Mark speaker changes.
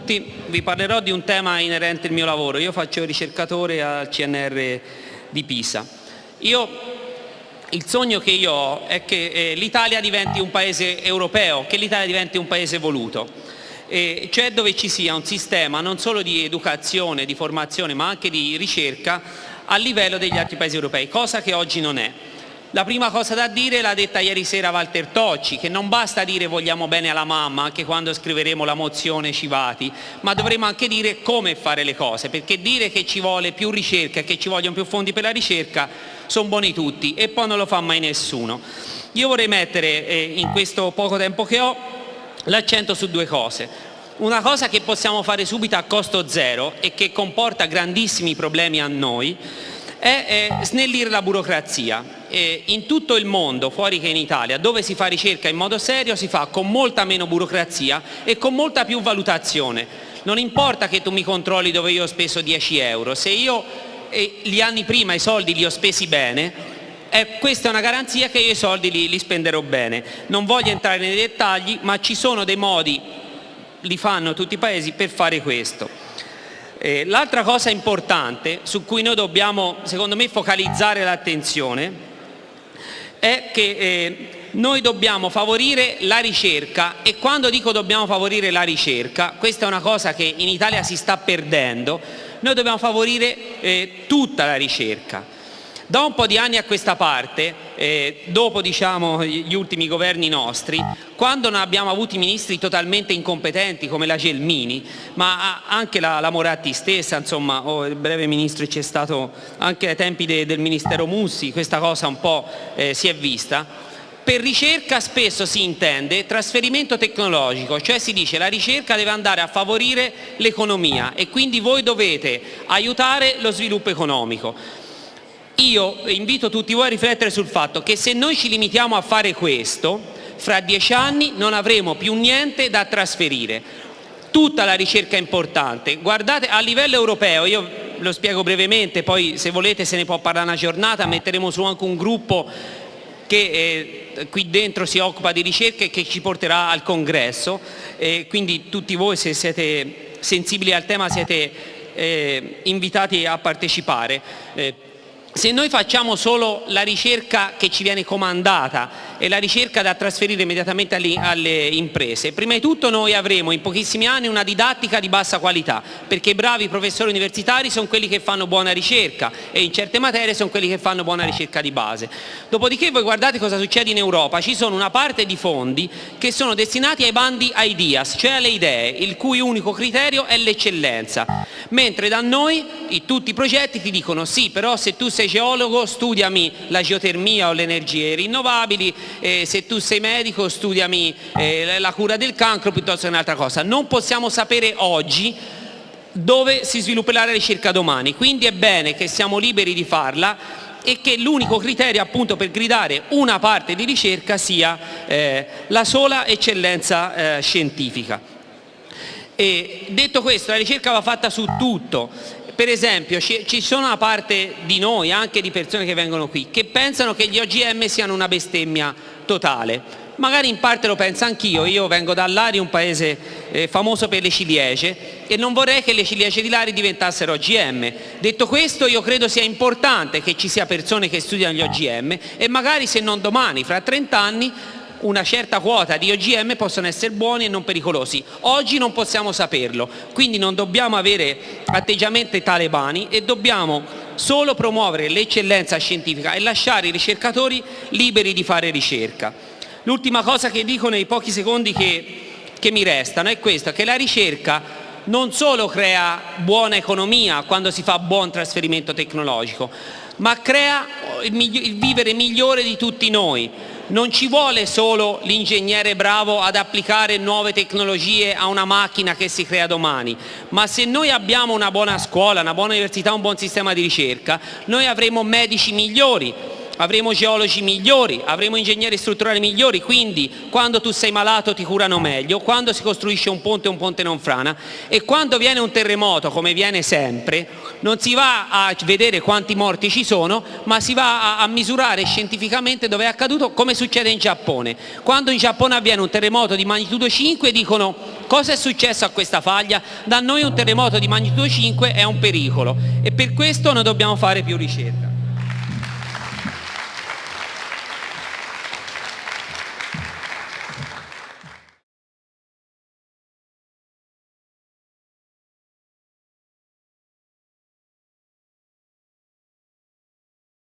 Speaker 1: tutti, vi parlerò di un tema inerente al mio lavoro. Io faccio ricercatore al CNR di Pisa. Io, il sogno che io ho è che eh, l'Italia diventi un paese europeo, che l'Italia diventi un paese evoluto, eh, cioè dove ci sia un sistema non solo di educazione, di formazione, ma anche di ricerca a livello degli altri paesi europei, cosa che oggi non è. La prima cosa da dire l'ha detta ieri sera Walter Tocci, che non basta dire vogliamo bene alla mamma anche quando scriveremo la mozione Civati, ma dovremo anche dire come fare le cose, perché dire che ci vuole più ricerca e che ci vogliono più fondi per la ricerca sono buoni tutti e poi non lo fa mai nessuno. Io vorrei mettere eh, in questo poco tempo che ho l'accento su due cose. Una cosa che possiamo fare subito a costo zero e che comporta grandissimi problemi a noi è eh, snellire la burocrazia eh, in tutto il mondo, fuori che in Italia, dove si fa ricerca in modo serio, si fa con molta meno burocrazia e con molta più valutazione. Non importa che tu mi controlli dove io ho speso 10 euro, se io eh, gli anni prima i soldi li ho spesi bene, eh, questa è una garanzia che io i soldi li, li spenderò bene. Non voglio entrare nei dettagli, ma ci sono dei modi, li fanno tutti i paesi, per fare questo. Eh, L'altra cosa importante su cui noi dobbiamo, secondo me, focalizzare l'attenzione è che eh, noi dobbiamo favorire la ricerca e quando dico dobbiamo favorire la ricerca, questa è una cosa che in Italia si sta perdendo, noi dobbiamo favorire eh, tutta la ricerca. Da un po' di anni a questa parte, eh, dopo diciamo, gli ultimi governi nostri, quando non abbiamo avuto ministri totalmente incompetenti come la Gelmini, ma anche la, la Moratti stessa, insomma, o il breve ministro c'è stato anche ai tempi de, del Ministero Mussi, questa cosa un po' eh, si è vista, per ricerca spesso si intende trasferimento tecnologico, cioè si dice la ricerca deve andare a favorire l'economia e quindi voi dovete aiutare lo sviluppo economico. Io invito tutti voi a riflettere sul fatto che se noi ci limitiamo a fare questo, fra dieci anni non avremo più niente da trasferire. Tutta la ricerca è importante. Guardate, a livello europeo, io lo spiego brevemente, poi se volete se ne può parlare una giornata, metteremo su anche un gruppo che eh, qui dentro si occupa di ricerca e che ci porterà al congresso, eh, quindi tutti voi se siete sensibili al tema siete eh, invitati a partecipare. Se noi facciamo solo la ricerca che ci viene comandata e la ricerca da trasferire immediatamente alle, alle, imprese, prima di tutto noi avremo in pochissimi anni una didattica di bassa qualità, perché i bravi professori universitari sono quelli che fanno buona ricerca e in certe materie sono quelli che fanno buona ricerca di base. Dopodiché voi guardate cosa succede in Europa, ci sono una parte di fondi che sono destinati ai bandi ideas, cioè alle idee, il cui unico criterio è l'eccellenza, mentre da noi tutti i progetti ti dicono sì, però se tu sei sei geologo studiami la geotermia o le energie rinnovabili, eh, se tu sei medico studiami eh, la cura del cancro piuttosto che un'altra cosa. Non possiamo sapere oggi dove si svilupperà la ricerca domani, quindi è bene che siamo liberi di farla e che l'unico criterio appunto per gridare una parte di ricerca sia eh, la sola eccellenza eh, scientifica. E detto questo, la ricerca va fatta su tutto, per esempio ci sono una parte di noi, anche di persone che vengono qui, che pensano che gli OGM siano una bestemmia totale. Magari in parte lo penso anch'io, io vengo da Lari, un paese eh, famoso per le ciliegie e non vorrei che le ciliegie di Lari diventassero OGM. Detto questo io credo sia importante che ci sia persone che studiano gli OGM e magari se non domani, fra 30 anni, una certa quota di OGM possono essere buoni e non pericolosi. Oggi non possiamo saperlo, quindi non dobbiamo avere atteggiamenti talebani e dobbiamo solo promuovere l'eccellenza scientifica e lasciare i ricercatori liberi di fare ricerca. L'ultima cosa che dico nei pochi secondi che, che mi restano è questa, che la ricerca non solo crea buona economia quando si fa buon trasferimento tecnologico, ma crea il, vivere migliore di tutti noi, non ci vuole solo l'ingegnere bravo ad applicare nuove tecnologie a una macchina che si crea domani, ma se noi abbiamo una buona scuola, una buona università, un buon sistema di ricerca, noi avremo medici migliori, avremo geologi migliori, avremo ingegneri strutturali migliori, quindi quando tu sei malato ti curano meglio, quando si costruisce un ponte un ponte non frana e quando viene un terremoto, come viene sempre, non si va a vedere quanti morti ci sono, ma si va a, a misurare scientificamente dove è accaduto, come succede in Giappone. Quando in Giappone avviene un terremoto di magnitudo 5 dicono cosa è successo a questa faglia, da noi un terremoto di magnitudo 5 è un pericolo e per questo noi dobbiamo fare più ricerca.